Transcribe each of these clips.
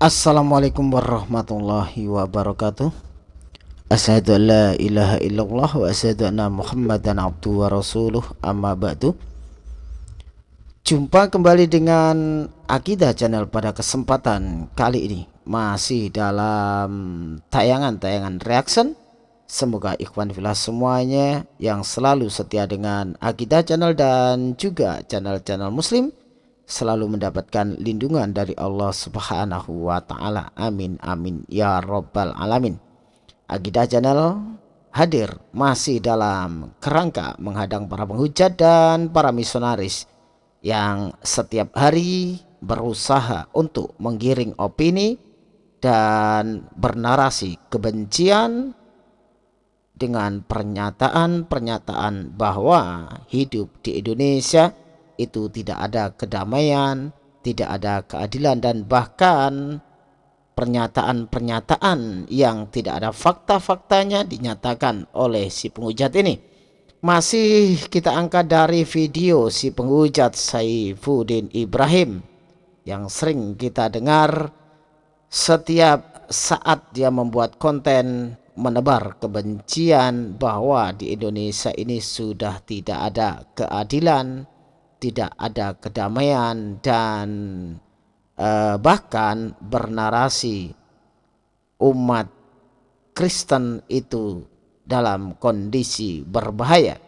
Assalamualaikum warahmatullahi wabarakatuh. Asyhadu an la ilaha illallah wa asyhadu anna muhammadan abdu wa rasuluh. Amma ba'du. Jumpa kembali dengan Akidah Channel pada kesempatan kali ini. Masih dalam tayangan-tayangan reaction. Semoga ikhwan filah semuanya yang selalu setia dengan Akidah Channel dan juga channel-channel muslim selalu mendapatkan lindungan dari Allah Subhanahu wa taala. Amin amin ya rabbal alamin. Agidah Channel hadir masih dalam kerangka menghadang para penghujat dan para misionaris yang setiap hari berusaha untuk menggiring opini dan bernarasi kebencian dengan pernyataan-pernyataan bahwa hidup di Indonesia itu tidak ada kedamaian, tidak ada keadilan dan bahkan pernyataan-pernyataan yang tidak ada fakta-faktanya dinyatakan oleh si penghujat ini. Masih kita angkat dari video si penghujat Saifuddin Ibrahim yang sering kita dengar setiap saat dia membuat konten menebar kebencian bahwa di Indonesia ini sudah tidak ada keadilan, tidak ada kedamaian dan uh, bahkan bernarasi umat Kristen itu dalam kondisi berbahaya.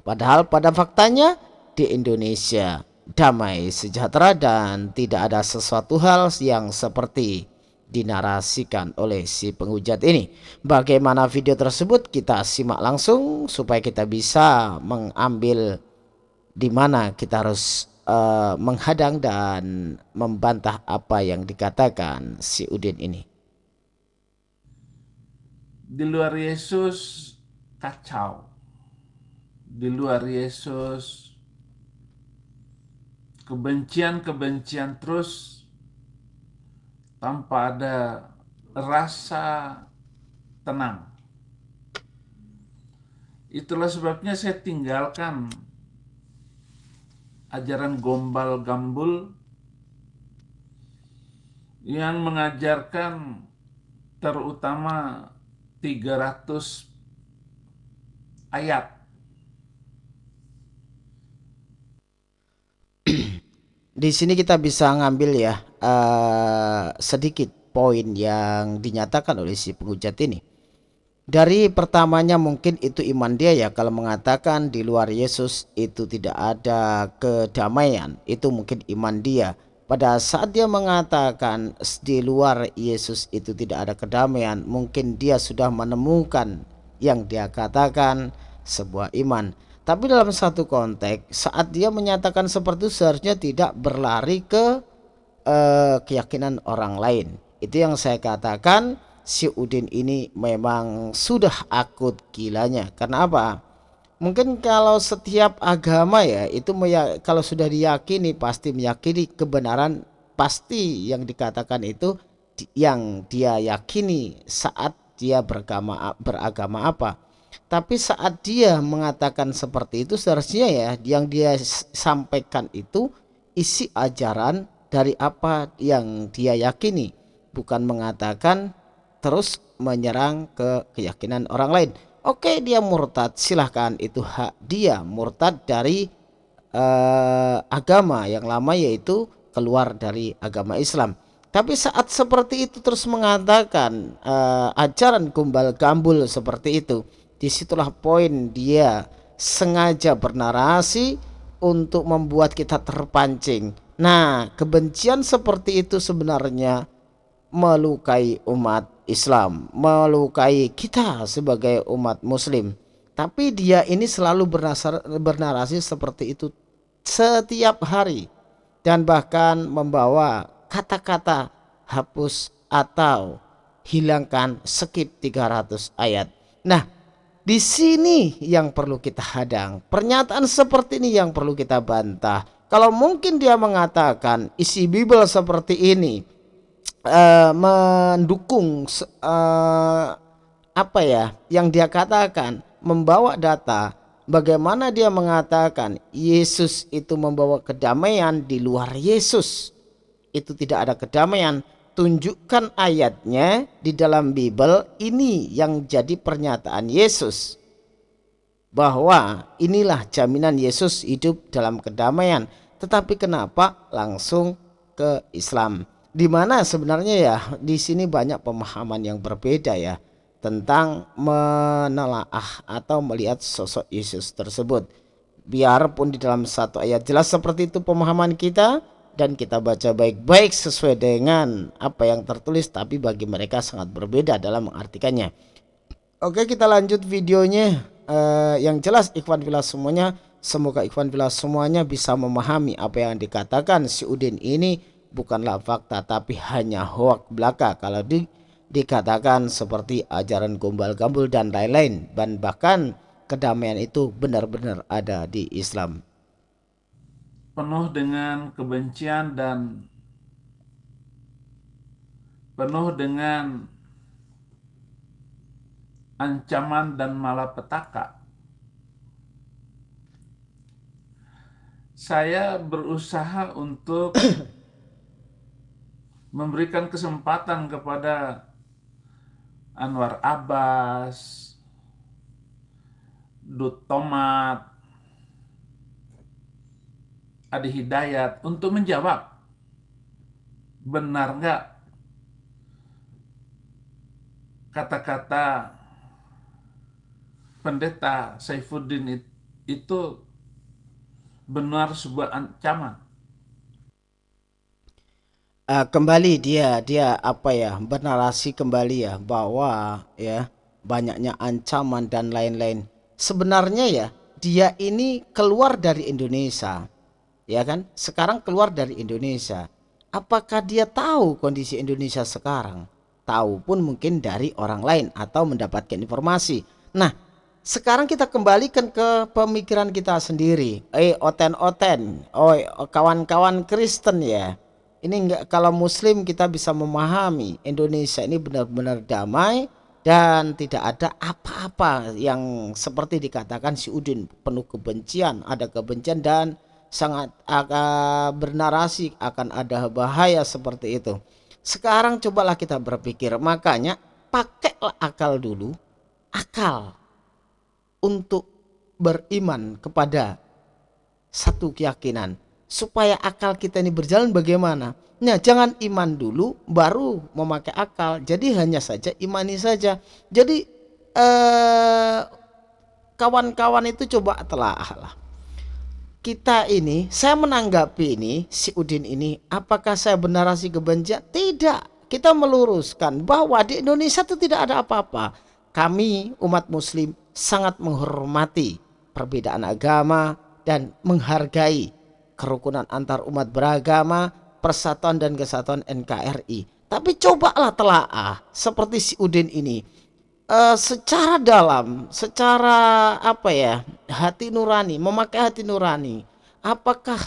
Padahal pada faktanya di Indonesia damai sejahtera dan tidak ada sesuatu hal yang seperti dinarasikan oleh si penghujat ini. Bagaimana video tersebut kita simak langsung supaya kita bisa mengambil di mana kita harus uh, menghadang dan membantah apa yang dikatakan si Udin ini. Di luar Yesus kacau. Di luar Yesus kebencian-kebencian terus tanpa ada rasa tenang. Itulah sebabnya saya tinggalkan ajaran gombal gambul yang mengajarkan terutama 300 ayat. Di sini kita bisa ngambil ya uh, sedikit poin yang dinyatakan oleh si penghujat ini. Dari pertamanya mungkin itu iman dia ya kalau mengatakan di luar Yesus itu tidak ada kedamaian itu mungkin iman dia. Pada saat dia mengatakan di luar Yesus itu tidak ada kedamaian mungkin dia sudah menemukan yang dia katakan sebuah iman. Tapi dalam satu konteks saat dia menyatakan seperti itu seharusnya tidak berlari ke uh, keyakinan orang lain. Itu yang saya katakan si Udin ini memang sudah akut gilanya. Karena apa? Mungkin kalau setiap agama ya itu kalau sudah diyakini pasti meyakini kebenaran pasti yang dikatakan itu yang dia yakini saat dia beragama beragama apa. Tapi saat dia mengatakan seperti itu seharusnya ya yang dia sampaikan itu isi ajaran dari apa yang dia yakini bukan mengatakan terus menyerang ke keyakinan orang lain. Oke, dia murtad, silahkan itu hak dia murtad dari uh, agama yang lama yaitu keluar dari agama Islam. Tapi saat seperti itu terus mengatakan uh, ajaran kumbal gambul seperti itu, di situlah poin dia sengaja bernarasi untuk membuat kita terpancing. Nah, kebencian seperti itu sebenarnya melukai umat Islam, melukai kita sebagai umat muslim. Tapi dia ini selalu bernasar, bernarasi seperti itu setiap hari dan bahkan membawa kata-kata hapus atau hilangkan skip 300 ayat. Nah, di sini yang perlu kita hadang. Pernyataan seperti ini yang perlu kita bantah. Kalau mungkin dia mengatakan isi Bible seperti ini, uh, mendukung uh, apa ya yang dia katakan membawa data bagaimana dia mengatakan Yesus itu membawa kedamaian di luar Yesus. Itu tidak ada kedamaian. Tunjukkan ayatnya di dalam Bible ini yang jadi pernyataan Yesus. Bahwa inilah jaminan Yesus hidup dalam kedamaian. Tetapi kenapa langsung ke Islam di mana sebenarnya ya di sini banyak pemahaman yang berbeda ya tentang menelaah atau melihat sosok Yesus tersebut. Biarpun di dalam satu ayat jelas seperti itu pemahaman kita dan kita baca baik-baik sesuai dengan apa yang tertulis tapi bagi mereka sangat berbeda dalam mengartikannya. Oke kita lanjut videonya. Uh, yang jelas Ikhwan Villa semuanya semoga Ikhwan Villa semuanya bisa memahami apa yang dikatakan si Udin ini bukanlah fakta tapi hanya hoak belaka kalau di, dikatakan seperti ajaran gombal gambul dan lain-lain dan bahkan kedamaian itu benar-benar ada di Islam. Penuh dengan kebencian dan penuh dengan ancaman dan malapetaka. Saya berusaha untuk memberikan kesempatan kepada Anwar Abbas, Dut Tomat, Adi Hidayat untuk menjawab benar nggak kata-kata pendeta Saifuddin itu benar sebuah ancaman. Uh, kembali dia dia apa ya bernarasi kembali ya bahwa ya banyaknya ancaman dan lain-lain. Sebenarnya ya dia ini keluar dari Indonesia ya kan? Sekarang keluar dari Indonesia. Apakah dia tahu kondisi Indonesia sekarang? Tahu pun mungkin dari orang lain atau mendapatkan informasi. Nah sekarang kita kembalikan ke pemikiran kita sendiri. Eh oten-oten oh kawan-kawan Kristen ya ini enggak kalau muslim kita bisa memahami Indonesia ini benar-benar damai dan tidak ada apa-apa yang seperti dikatakan si Udin penuh kebencian ada kebencian dan sangat uh, bernarasi akan ada bahaya seperti itu. Sekarang cobalah kita berpikir makanya pakailah akal dulu akal untuk beriman kepada satu keyakinan supaya akal kita ini berjalan bagaimana Nah, jangan iman dulu baru memakai akal. Jadi hanya saja imani saja. Jadi eh kawan-kawan itu coba telah lah. Kita ini, saya menanggapi ini si Udin ini, apakah saya bernarasi kebencian? Tidak. Kita meluruskan bahwa di Indonesia itu tidak ada apa-apa. Kami umat muslim sangat menghormati perbedaan agama dan menghargai kerukunan antar umat beragama Persatuan dan Kesatuan NKRI. Tapi cobalah telaah seperti si Udin ini. Uh, secara dalam, secara apa ya, hati nurani, memakai hati nurani. Apakah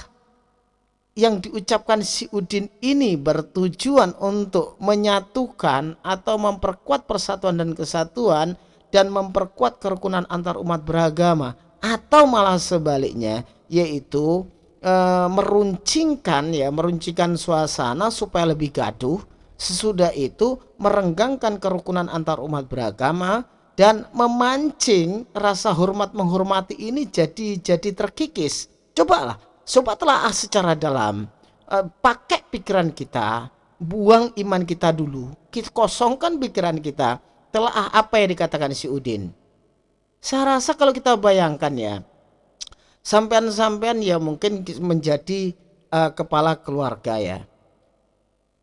yang diucapkan si Udin ini bertujuan untuk menyatukan atau memperkuat persatuan dan kesatuan dan memperkuat kerukunan antar umat beragama atau malah sebaliknya yaitu e, meruncingkan ya meruncingkan suasana supaya lebih gaduh sesudah itu merenggangkan kerukunan antar umat beragama dan memancing rasa hormat menghormati ini jadi jadi terkikis. Cobalah coba telah secara dalam. E, pakai pikiran kita buang iman kita dulu kita kosongkan pikiran kita. Telah apa yang dikatakan si Udin? Saya rasa kalau kita bayangkan ya sampean-sampean ya mungkin menjadi uh, kepala keluarga ya.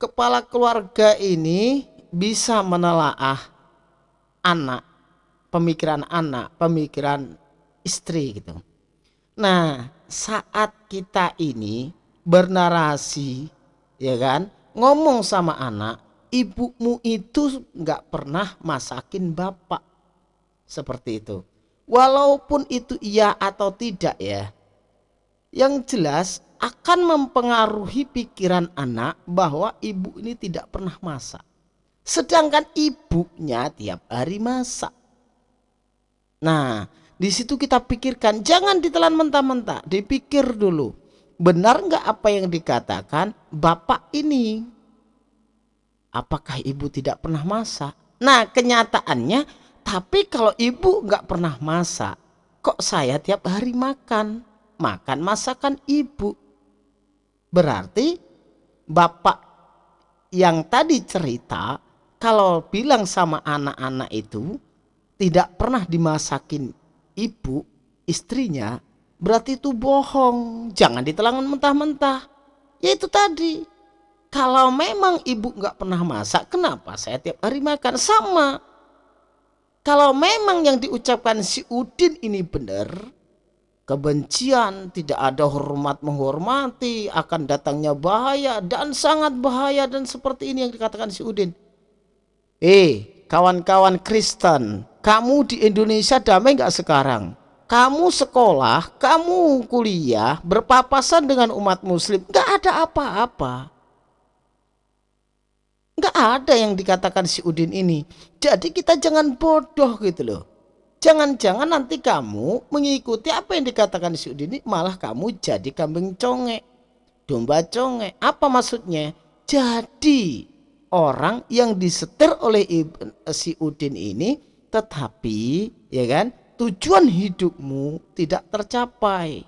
Kepala keluarga ini bisa menelaah anak, pemikiran anak, pemikiran istri gitu. Nah, saat kita ini bernarasi ya kan, ngomong sama anak, ibumu itu nggak pernah masakin bapak. Seperti itu walaupun itu iya atau tidak ya yang jelas akan mempengaruhi pikiran anak bahwa ibu ini tidak pernah masak. Sedangkan ibunya tiap hari masak. Nah di situ kita pikirkan jangan ditelan mentah-mentah dipikir dulu. Benar nggak apa yang dikatakan bapak ini? Apakah ibu tidak pernah masak? Nah kenyataannya, tapi kalau ibu nggak pernah masak, kok saya tiap hari makan? Makan masakan ibu. Berarti bapak yang tadi cerita, kalau bilang sama anak-anak itu, tidak pernah dimasakin ibu, istrinya, berarti itu bohong. Jangan ditelangan mentah-mentah. Ya itu tadi, kalau memang ibu nggak pernah masak, kenapa saya tiap hari makan? Sama. Kalau memang yang diucapkan si Udin ini benar, kebencian, tidak ada hormat menghormati, akan datangnya bahaya dan sangat bahaya dan seperti ini yang dikatakan si Udin. Eh, kawan-kawan Kristen, kamu di Indonesia damai nggak sekarang? Kamu sekolah, kamu kuliah, berpapasan dengan umat muslim, nggak ada apa-apa nggak ada yang dikatakan si Udin ini. Jadi kita jangan bodoh gitu loh. Jangan-jangan nanti kamu mengikuti apa yang dikatakan si Udin ini malah kamu jadi kambing conge. Domba conge. Apa maksudnya? Jadi orang yang disetir oleh si Udin ini tetapi ya kan tujuan hidupmu tidak tercapai.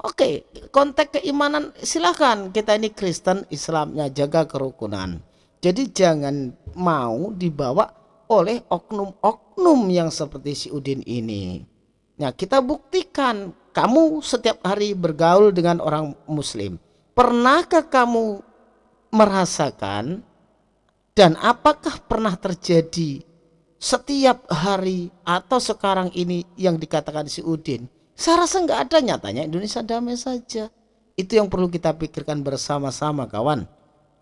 Oke, konteks keimanan silahkan kita ini Kristen Islamnya jaga kerukunan. Jadi jangan mau dibawa oleh oknum-oknum yang seperti si Udin ini. Nah kita buktikan kamu setiap hari bergaul dengan orang muslim. Pernahkah kamu merasakan dan apakah pernah terjadi setiap hari atau sekarang ini yang dikatakan si Udin? Saya rasa nggak ada nyatanya Indonesia damai saja. Itu yang perlu kita pikirkan bersama-sama kawan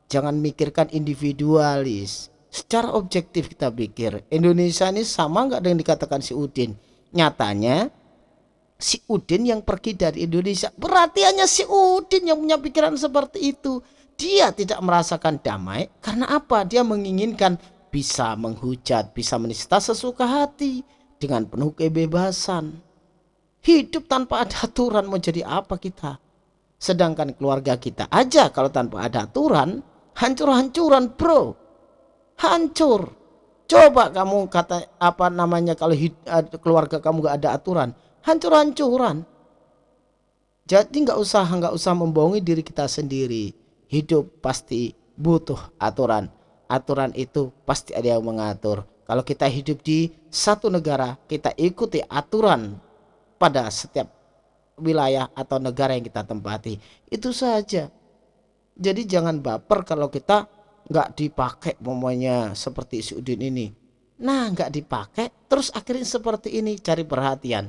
jangan mikirkan individualis. Secara objektif kita pikir Indonesia ini sama nggak dengan dikatakan si Udin? Nyatanya si Udin yang pergi dari Indonesia berarti hanya si Udin yang punya pikiran seperti itu. Dia tidak merasakan damai karena apa? Dia menginginkan bisa menghujat bisa menista sesuka hati dengan penuh kebebasan. Hidup tanpa ada aturan mau jadi apa kita? Sedangkan keluarga kita aja kalau tanpa ada aturan hancur-hancuran bro. Hancur. Coba kamu kata apa namanya kalau hid, keluarga kamu gak ada aturan hancur-hancuran. Jadi nggak usah nggak usah membohongi diri kita sendiri. Hidup pasti butuh aturan. Aturan itu pasti ada yang mengatur. Kalau kita hidup di satu negara kita ikuti aturan pada setiap wilayah atau negara yang kita tempati. Itu saja jadi jangan baper kalau kita nggak dipakai momennya seperti si Udin ini. Nah nggak dipakai terus akhirnya seperti ini cari perhatian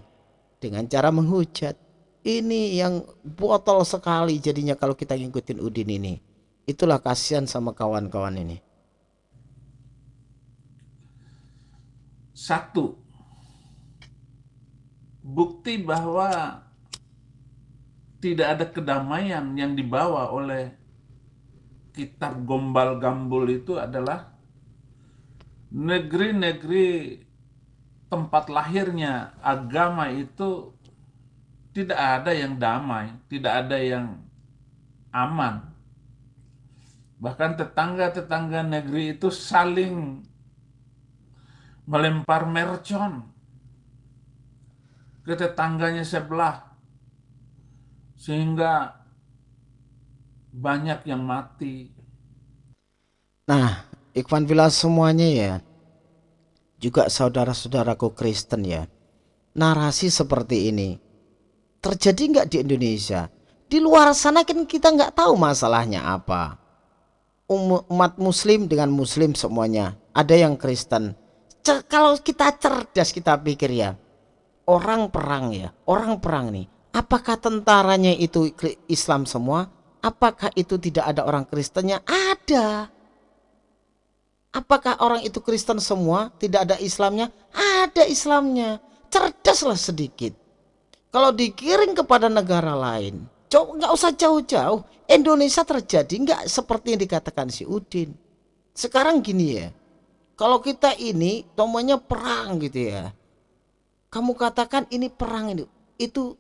dengan cara menghujat. Ini yang botol sekali jadinya kalau kita ngikutin Udin ini. Itulah kasihan sama kawan-kawan ini. Satu, bukti bahwa tidak ada kedamaian yang dibawa oleh kitab Gombal Gambul itu adalah negeri-negeri tempat lahirnya agama itu tidak ada yang damai, tidak ada yang aman. Bahkan tetangga-tetangga negeri itu saling melempar mercon ke tetangganya sebelah. Sehingga banyak yang mati. Nah, Ikhwan Villa semuanya ya, juga saudara-saudaraku Kristen ya, narasi seperti ini terjadi nggak di Indonesia? Di luar sana kan kita nggak tahu masalahnya apa. Um, umat Muslim dengan Muslim semuanya, ada yang Kristen. Cer kalau kita cerdas kita pikir ya, orang perang ya, orang perang nih. Apakah tentaranya itu Islam semua? Apakah itu tidak ada orang Kristennya? Ada. Apakah orang itu Kristen semua? Tidak ada Islamnya? Ada Islamnya. Cerdaslah sedikit. Kalau dikirim kepada negara lain, coba nggak usah jauh-jauh. Indonesia terjadi nggak seperti yang dikatakan si Udin. Sekarang gini ya, kalau kita ini tomanya perang gitu ya. Kamu katakan ini perang ini, itu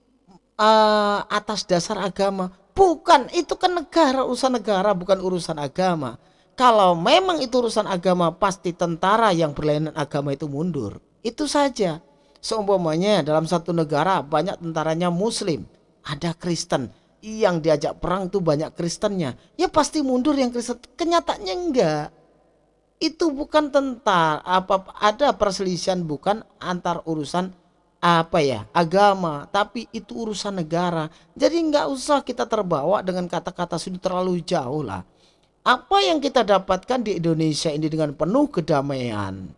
uh, atas dasar agama. Bukan, itu kan negara, urusan negara, bukan urusan agama. kalau memang itu urusan agama pasti tentara yang berlainan agama itu mundur. Itu saja. Seumpamanya dalam satu negara banyak tentaranya muslim, ada Kristen. Yang diajak perang itu banyak Kristennya. Ya pasti mundur yang Kristen. Kenyataannya enggak. Itu bukan tentara apa ada perselisihan bukan antar urusan apa ya agama tapi itu urusan negara. Jadi nggak usah kita terbawa dengan kata-kata sudah terlalu jauh lah. Apa yang kita dapatkan di Indonesia ini dengan penuh kedamaian?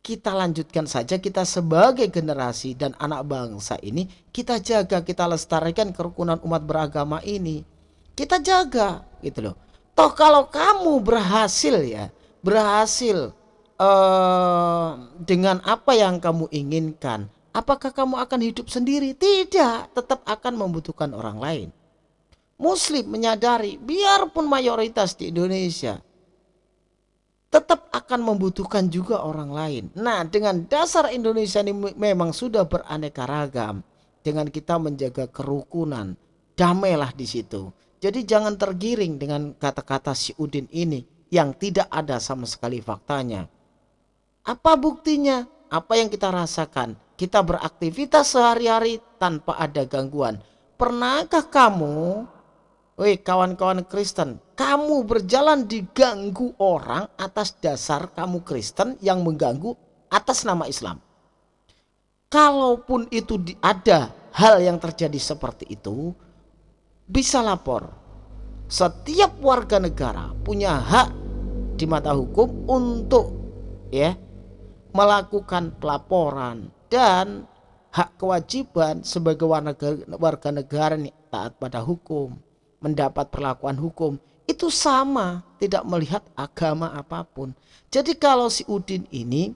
Kita lanjutkan saja kita sebagai generasi dan anak bangsa ini kita jaga kita lestarikan kerukunan umat beragama ini. Kita jaga gitu loh. Toh kalau kamu berhasil ya berhasil uh, dengan apa yang kamu inginkan apakah kamu akan hidup sendiri tidak tetap akan membutuhkan orang lain Muslim menyadari biarpun mayoritas di Indonesia tetap akan membutuhkan juga orang lain. Nah, dengan dasar Indonesia ini memang sudah beraneka ragam. Dengan kita menjaga kerukunan, damailah di situ. Jadi jangan tergiring dengan kata-kata si Udin ini yang tidak ada sama sekali faktanya. Apa buktinya? Apa yang kita rasakan? Kita beraktivitas sehari-hari tanpa ada gangguan. Pernahkah kamu Woi kawan-kawan Kristen, kamu berjalan diganggu orang atas dasar kamu Kristen yang mengganggu atas nama Islam. Kalaupun itu ada hal yang terjadi seperti itu, bisa lapor. Setiap warga negara punya hak di mata hukum untuk ya melakukan pelaporan dan hak kewajiban sebagai warga negara taat pada hukum mendapat perlakuan hukum. Itu sama tidak melihat agama apa pun. Jadi kalau si Udin ini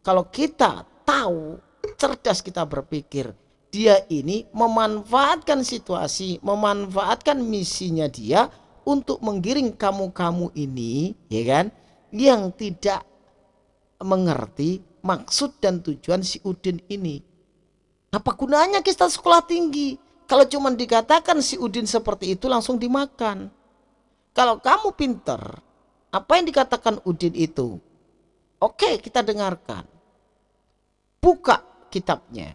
kalau kita tahu cerdas kita berpikir dia ini memanfaatkan situasi memanfaatkan misinya dia untuk menggiring kamu-kamu ini ya kan? Yang tidak mengerti maksud dan tujuan si Udin ini apa gunanya kita sekolah tinggi kalau cuma dikatakan si Udin seperti itu langsung dimakan. Kalau kamu pinter, apa yang dikatakan Udin itu? Oke, kita dengarkan. Buka kitabnya.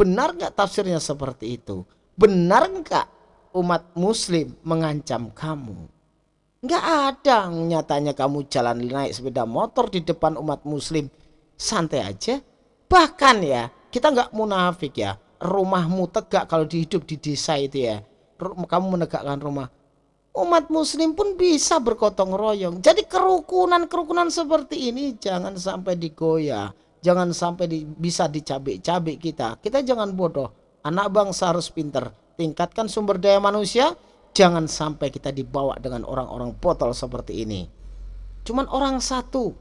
Benar nggak tafsirnya seperti itu? Benar nggak umat muslim mengancam kamu? Nggak ada. Nyatanya kamu jalan naik sepeda motor di depan umat muslim. Santai aja. Bahkan ya, kita nggak munafik ya. Rumahmu tegak kalau dihidup di desa itu ya. Kamu menegakkan rumah. Umat muslim pun bisa bergotong royong. Jadi kerukunan-kerukunan seperti ini jangan sampai digoyah. Jangan sampai di, bisa dicabik-cabik kita. Kita jangan bodoh. Anak bangsa harus pinter. Tingkatkan sumber daya manusia jangan sampai kita dibawa dengan orang-orang botol seperti ini cuman orang satu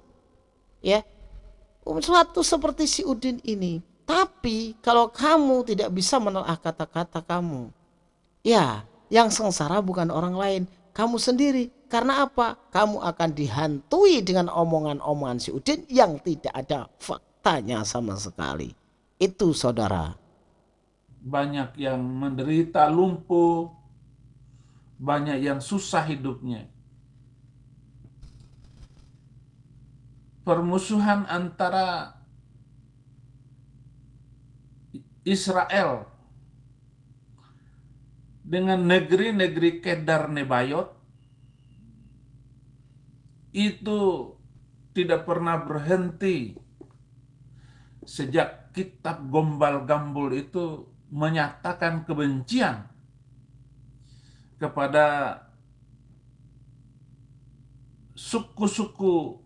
ya satu seperti si Udin ini tapi kalau kamu tidak bisa menelaah kata-kata kamu, ya yang sengsara bukan orang lain, kamu sendiri. Karena apa? Kamu akan dihantui dengan omongan-omongan si Udin yang tidak ada faktanya sama sekali. Itu saudara. Banyak yang menderita lumpuh, banyak yang susah hidupnya. Permusuhan antara Israel dengan negeri-negeri Kedar Nebayot itu tidak pernah berhenti sejak kitab Gombal Gambul itu menyatakan kebencian kepada suku-suku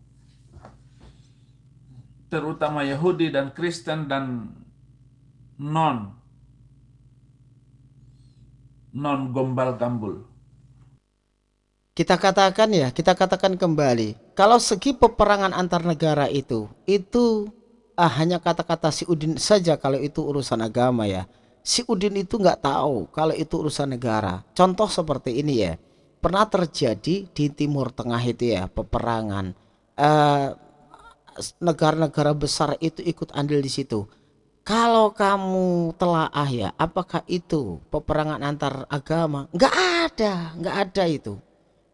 terutama Yahudi dan Kristen dan non non gombal gambul. Kita katakan ya, kita katakan kembali, kalau segi peperangan antar negara itu, itu ah, hanya kata-kata si Udin saja kalau itu urusan agama ya. Si Udin itu nggak tahu kalau itu urusan negara. Contoh seperti ini ya, pernah terjadi di Timur Tengah itu ya peperangan. Eh, negara-negara uh, besar itu ikut andil di situ kalau kamu telaah ya, apakah itu peperangan antar agama? Enggak ada, enggak ada itu.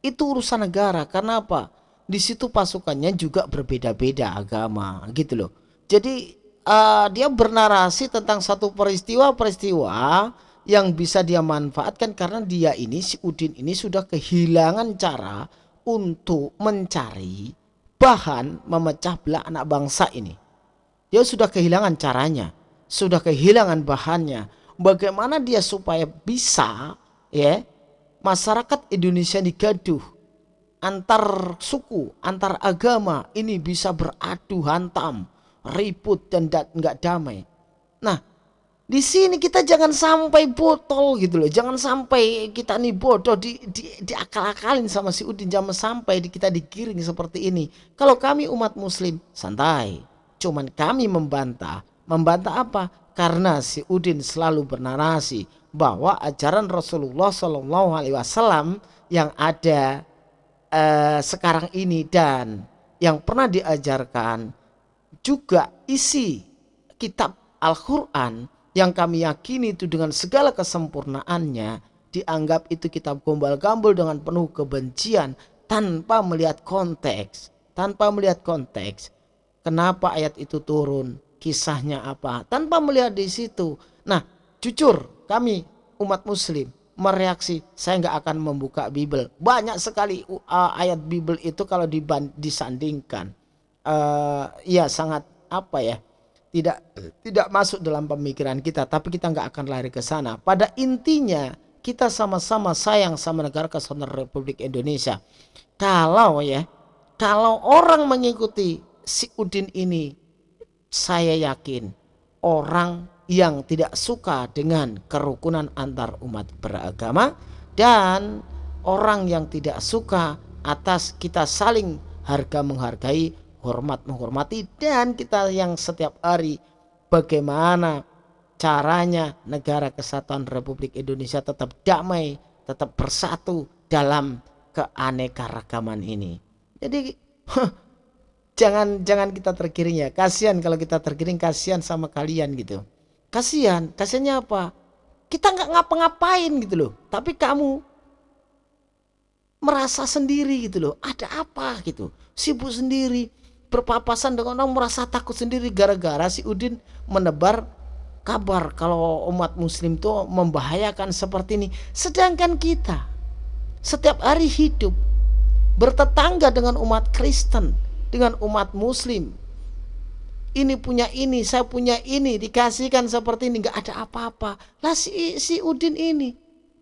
Itu urusan negara. Karena apa? Di situ pasukannya juga berbeda-beda agama, gitu loh. Jadi uh, dia bernarasi tentang satu peristiwa-peristiwa yang bisa dia manfaatkan karena dia ini si Udin ini sudah kehilangan cara untuk mencari bahan memecah belah anak bangsa ini. Dia sudah kehilangan caranya, sudah kehilangan bahannya. Bagaimana dia supaya bisa ya masyarakat Indonesia digaduh antar suku, antar agama ini bisa beradu hantam, ribut dan nggak damai. Nah, di sini kita jangan sampai botol gitu loh. Jangan sampai kita nih bodoh di, di, diakal-akalin sama si Udin. Jangan sampai di, kita digiring seperti ini. Kalau kami umat muslim santai. Cuman kami membantah. Membantah apa? Karena si Udin selalu bernarasi bahwa ajaran Rasulullah Shallallahu Alaihi Wasallam yang ada uh, sekarang ini dan yang pernah diajarkan juga isi kitab Al-Quran yang kami yakini itu dengan segala kesempurnaannya dianggap itu kitab gombal-gambul dengan penuh kebencian tanpa melihat konteks. Tanpa melihat konteks kenapa ayat itu turun? Kisahnya apa? Tanpa melihat di situ. Nah jujur kami umat muslim mereaksi saya nggak akan membuka Bible. Banyak sekali uh, ayat Bible itu kalau disandingkan uh, ya sangat apa ya tidak tidak masuk dalam pemikiran kita tapi kita nggak akan lari ke sana. Pada intinya kita sama-sama sayang sama negara kesatuan Republik Indonesia. Kalau ya kalau orang mengikuti si Udin ini saya yakin orang yang tidak suka dengan kerukunan antar umat beragama dan orang yang tidak suka atas kita saling harga menghargai hormat menghormati dan kita yang setiap hari bagaimana caranya negara kesatuan Republik Indonesia tetap damai, tetap bersatu dalam keanekaragaman ini. Jadi jangan jangan kita tergiring ya. Kasihan kalau kita tergiring kasihan sama kalian gitu. Kasihan, kasihannya apa? Kita nggak ngapa-ngapain gitu loh. Tapi kamu merasa sendiri gitu loh. Ada apa gitu? Sibuk sendiri berpapasan dengan orang merasa takut sendiri. Gara-gara si Udin menebar kabar kalau umat muslim itu membahayakan seperti ini. Sedangkan kita setiap hari hidup bertetangga dengan umat Kristen dengan umat muslim. Ini punya ini saya punya ini dikasihkan seperti ini nggak ada apa-apa. Lah si, si Udin ini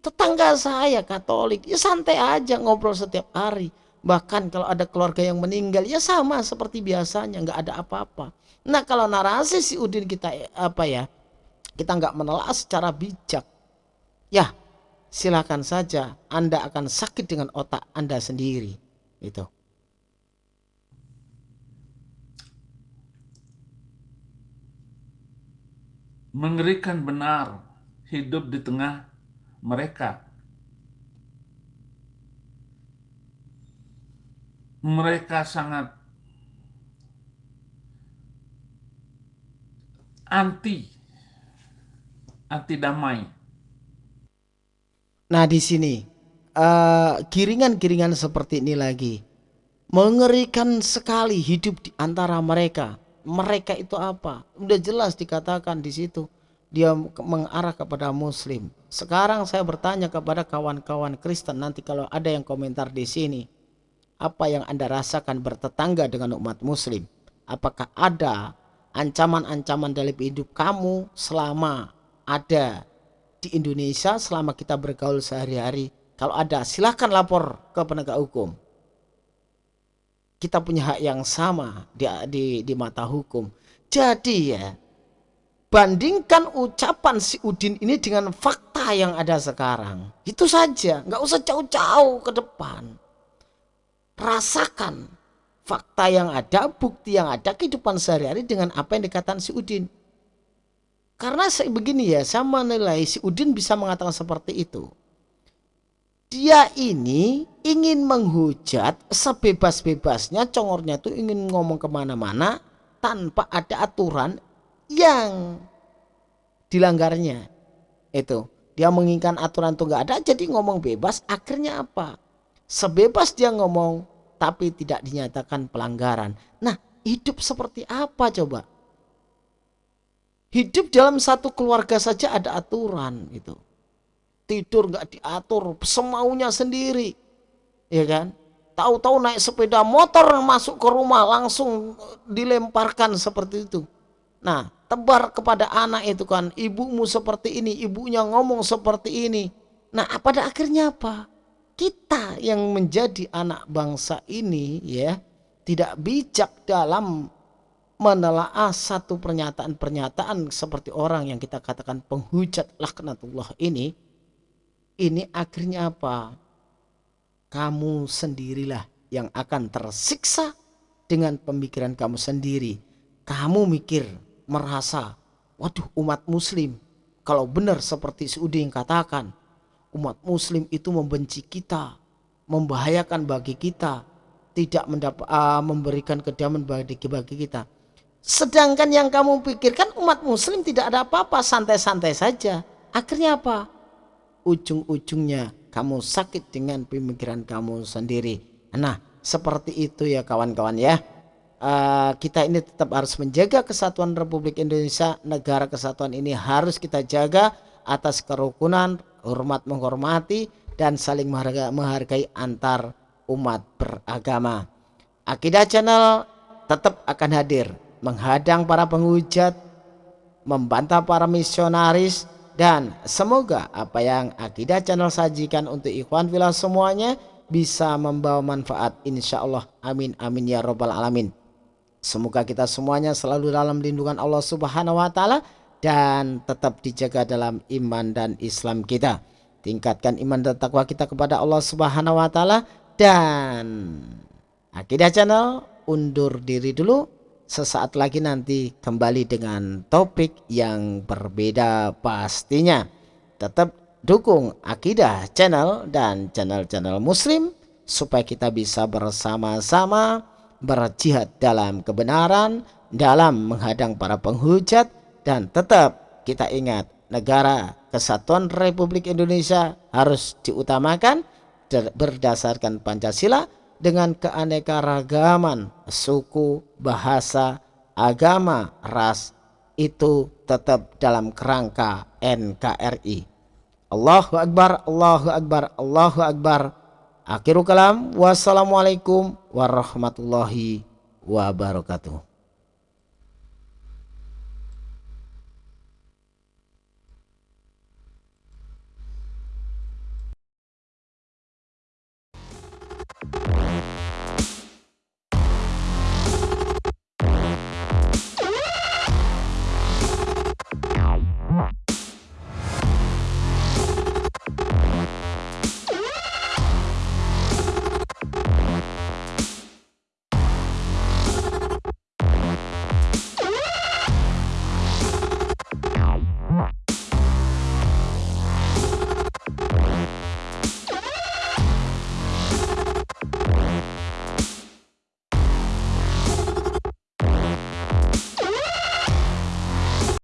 tetangga saya Katolik ya santai aja ngobrol setiap hari Bahkan kalau ada keluarga yang meninggal ya sama seperti biasanya nggak ada apa-apa. Nah kalau narasi si Udin kita apa ya kita nggak menelaah secara bijak ya silakan saja Anda akan sakit dengan otak Anda sendiri itu. Mengerikan benar hidup di tengah mereka mereka sangat anti anti damai. Nah di sini uh, giringan-giringan seperti ini lagi mengerikan sekali hidup di antara mereka. Mereka itu apa? Udah jelas dikatakan di situ dia mengarah kepada Muslim. Sekarang saya bertanya kepada kawan-kawan Kristen nanti kalau ada yang komentar di sini apa yang Anda rasakan bertetangga dengan umat muslim? Apakah ada ancaman-ancaman dalam hidup kamu selama ada di Indonesia selama kita bergaul sehari-hari? Kalau ada silahkan lapor ke penegak hukum. Kita punya hak yang sama di, di, di mata hukum. Jadi ya, bandingkan ucapan si Udin ini dengan fakta yang ada sekarang. Itu saja, nggak usah jauh-jauh ke depan rasakan fakta yang ada, bukti yang ada, kehidupan sehari-hari dengan apa yang dikatakan si Udin. Karena begini ya, saya menilai si Udin bisa mengatakan seperti itu. Dia ini ingin menghujat sebebas-bebasnya, congornya itu ingin ngomong ke mana-mana tanpa ada aturan yang dilanggarnya. Itu dia menginginkan aturan itu nggak ada, jadi ngomong bebas. Akhirnya apa? Sebebas dia ngomong tapi tidak dinyatakan pelanggaran. Nah, hidup seperti apa coba? Hidup dalam satu keluarga saja ada aturan itu. Tidur nggak diatur, semaunya sendiri. Ya kan? Tahu-tahu naik sepeda motor masuk ke rumah langsung dilemparkan seperti itu. Nah, tebar kepada anak itu kan, ibumu seperti ini, ibunya ngomong seperti ini. Nah, pada akhirnya apa? Kita yang menjadi anak bangsa ini ya, tidak bijak dalam menelaah satu pernyataan-pernyataan seperti orang yang kita katakan penghujat laknatullah ini. Ini akhirnya apa? Kamu sendirilah yang akan tersiksa dengan pemikiran kamu sendiri. Kamu mikir merasa waduh umat muslim kalau benar seperti Saudi yang katakan umat muslim itu membenci kita membahayakan bagi kita tidak mendapat uh, memberikan kedamaian bagi bagi kita Sedangkan yang kamu pikirkan umat muslim tidak ada apa-apa, santai-santai saja. Akhirnya apa? Ujung-ujungnya kamu sakit dengan pemikiran kamu sendiri. Nah, seperti itu ya kawan-kawan ya. Uh, kita ini tetap harus menjaga kesatuan Republik Indonesia. Negara kesatuan ini harus kita jaga atas kerukunan, hormat menghormati, dan saling menghargai, antar umat beragama. Akidah Channel tetap akan hadir menghadang para penghujat, membantah para misionaris, dan semoga apa yang Akidah Channel sajikan untuk ikhwan filah semuanya bisa membawa manfaat insya Allah amin amin ya robbal alamin. Semoga kita semuanya selalu dalam lindungan Allah subhanahu wa ta'ala dan tetap dijaga dalam iman dan Islam kita tingkatkan iman dan takwa kita kepada Allah subhanahu wa ta'ala dan Akidah Channel undur diri dulu sesaat lagi nanti kembali dengan topik yang berbeda pastinya. Tetap dukung Akidah Channel dan channel-channel muslim supaya kita bisa bersama-sama berjihad dalam kebenaran, dalam menghadang para penghujat dan tetap kita ingat negara kesatuan Republik Indonesia harus diutamakan berdasarkan Pancasila dengan keanekaragaman suku, bahasa, agama, ras itu tetap dalam kerangka NKRI. Allahu Akbar, Allahu Akbar, Allahu Akbar. Akhirul kalam. Wassalamualaikum warahmatullahi wabarakatuh.